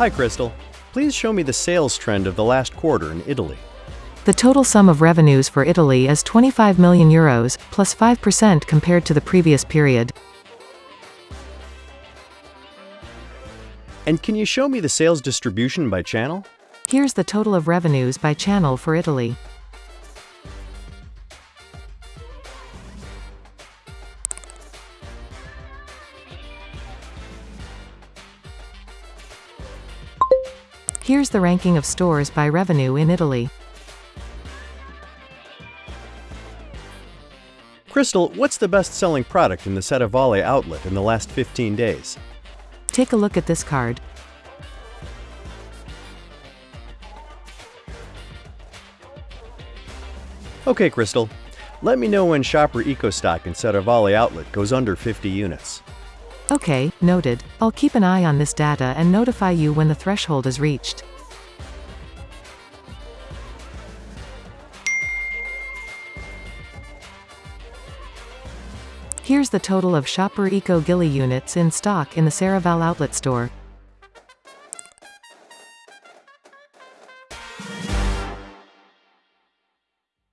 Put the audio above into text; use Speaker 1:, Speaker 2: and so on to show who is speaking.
Speaker 1: Hi, Crystal. Please show me the sales trend of the last quarter in Italy.
Speaker 2: The total sum of revenues for Italy is 25 million euros, plus 5% compared to the previous period.
Speaker 1: And can you show me the sales distribution by channel?
Speaker 2: Here's the total of revenues by channel for Italy. Here's the ranking of stores by revenue in Italy.
Speaker 1: Crystal, what's the best-selling product in the Serravalle outlet in the last 15 days?
Speaker 2: Take a look at this card.
Speaker 1: Okay, Crystal. Let me know when Shopper EcoStock in Serravalle outlet goes under 50 units.
Speaker 2: Okay, noted. I'll keep an eye on this data and notify you when the threshold is reached. Here's the total of Shopper Eco Gilly units in stock in the Serravalle outlet store.